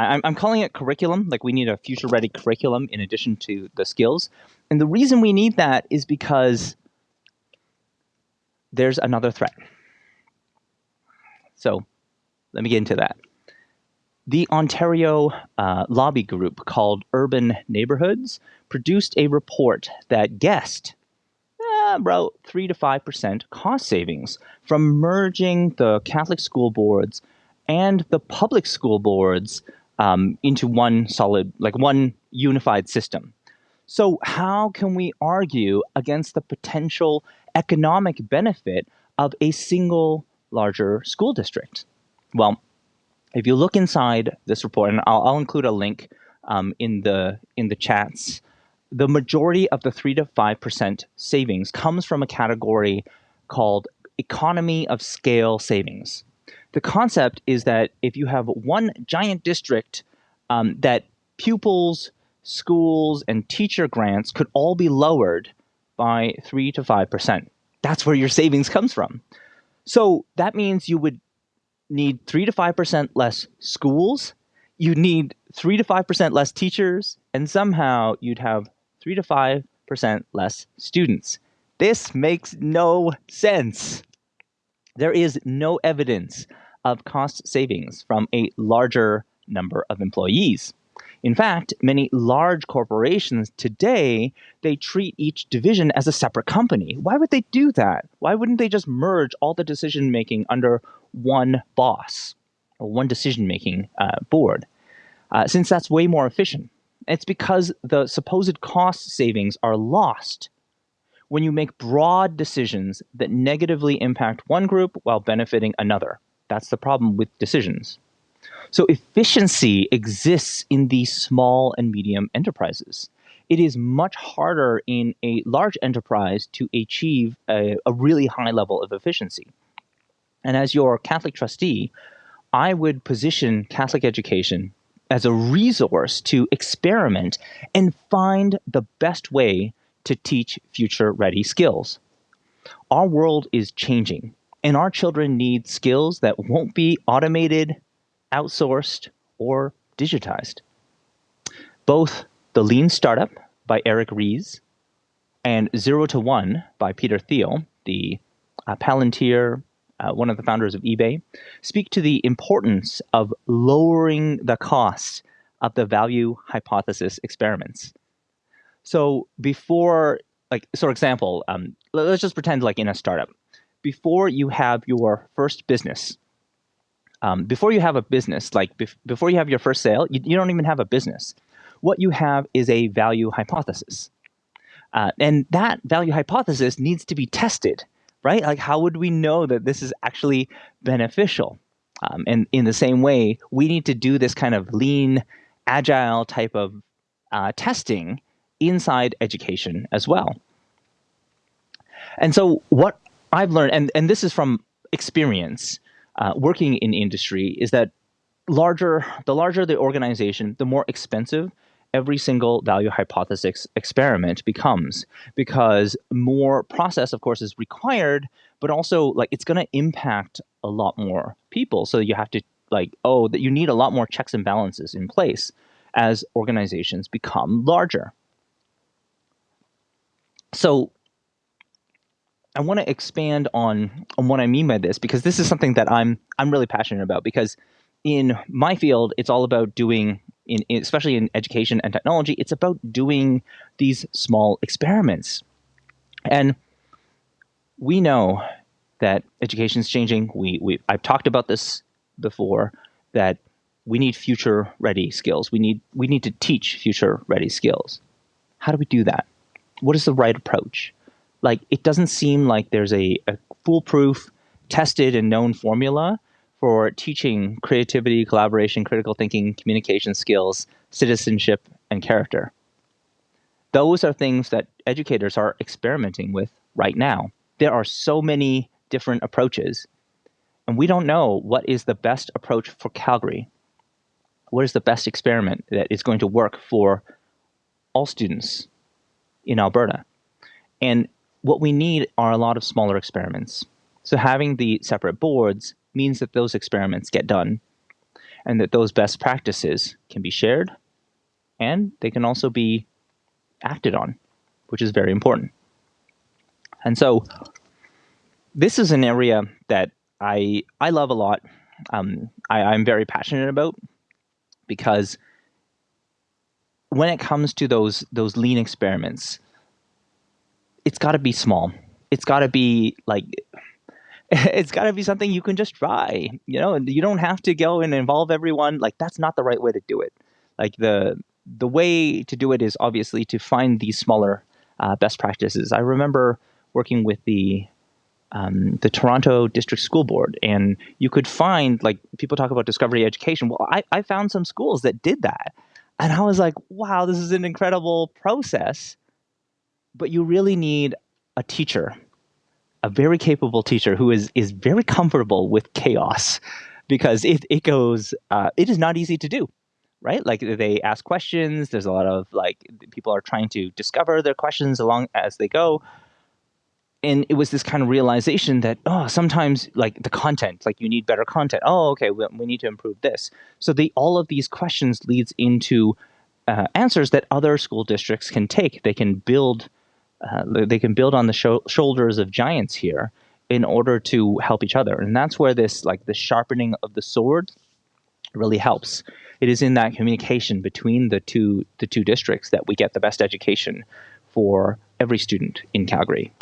I, I'm calling it curriculum. Like we need a future ready curriculum in addition to the skills. And the reason we need that is because there's another threat. So let me get into that. The Ontario uh, lobby group called Urban Neighborhoods produced a report that guessed uh, about 3 to 5% cost savings from merging the Catholic school boards and the public school boards um, into one solid, like one unified system. So, how can we argue against the potential economic benefit of a single larger school district? Well, if you look inside this report, and I'll, I'll include a link um, in the in the chats, the majority of the three to five percent savings comes from a category called economy of scale savings. The concept is that if you have one giant district, um, that pupils, schools, and teacher grants could all be lowered by three to five percent. That's where your savings comes from. So that means you would need 3 to 5% less schools, you'd need 3 to 5% less teachers, and somehow you'd have 3 to 5% less students. This makes no sense. There is no evidence of cost savings from a larger number of employees. In fact, many large corporations today, they treat each division as a separate company. Why would they do that? Why wouldn't they just merge all the decision making under one boss or one decision making uh, board? Uh, since that's way more efficient. It's because the supposed cost savings are lost when you make broad decisions that negatively impact one group while benefiting another. That's the problem with decisions. So efficiency exists in these small and medium enterprises. It is much harder in a large enterprise to achieve a, a really high level of efficiency. And as your Catholic trustee, I would position Catholic education as a resource to experiment and find the best way to teach future ready skills. Our world is changing, and our children need skills that won't be automated, outsourced, or digitized. Both The Lean Startup by Eric Ries and Zero to One by Peter Thiel, the uh, Palantir, uh, one of the founders of eBay, speak to the importance of lowering the cost of the value hypothesis experiments. So before, like, so for example, um, let's just pretend like in a startup, before you have your first business, um, before you have a business, like bef- before you have your first sale, you, you, don't even have a business. What you have is a value hypothesis. Uh, and that value hypothesis needs to be tested, right? Like, how would we know that this is actually beneficial? Um, and in the same way, we need to do this kind of lean, agile type of uh, testing inside education as well. And so, what I've learned, and, and this is from experience, uh, working in industry is that larger the larger the organization, the more expensive every single value hypothesis experiment becomes because more process of course is required but also like it's going to impact a lot more people. So you have to like oh that you need a lot more checks and balances in place as organizations become larger. So I want to expand on on what I mean by this because this is something that I'm I'm really passionate about because in my field it's all about doing in, especially in education and technology it's about doing these small experiments. And we know that education is changing. We we I've talked about this before that we need future ready skills. We need we need to teach future ready skills. How do we do that? What is the right approach like it doesn't seem like there's a, a foolproof, tested and known formula for teaching creativity, collaboration, critical thinking, communication skills, citizenship, and character. Those are things that educators are experimenting with right now. There are so many different approaches, and we don't know what is the best approach for Calgary. What is the best experiment that is going to work for all students in Alberta? And what we need are a lot of smaller experiments. So having the separate boards means that those experiments get done. and that those best practices can be shared and they can also be acted on, which is very important. And so this is an area that I I love a lot. Um, I, I'm very passionate about because when it comes to those those lean experiments, it's got to be small. It's got to be like it's got to be something you can just try. You know, you don't have to go and involve everyone. Like that's not the right way to do it. Like the the way to do it is obviously to find these smaller uh, best practices. I remember working with the um, the Toronto District School Board, and you could find like people talk about discovery education. Well, I, I found some schools that did that, and I was like, wow, this is an incredible process. But you really need a teacher, a very capable teacher who is is very comfortable with chaos, because it it goes uh, it is not easy to do right? Like they ask questions. There's a lot of like people are trying to discover their questions along as they go and it was this kind of realization that oh sometimes like the content like you need better content oh okay we, we need to improve this so the all of these questions leads into uh, answers that other school districts can take they can build uh, they can build on the sho- shoulders of giants here in order to help each other. And that's where this like the sharpening of the sword really helps. It is in that communication between the two the two districts that we get the best education for every student in calgary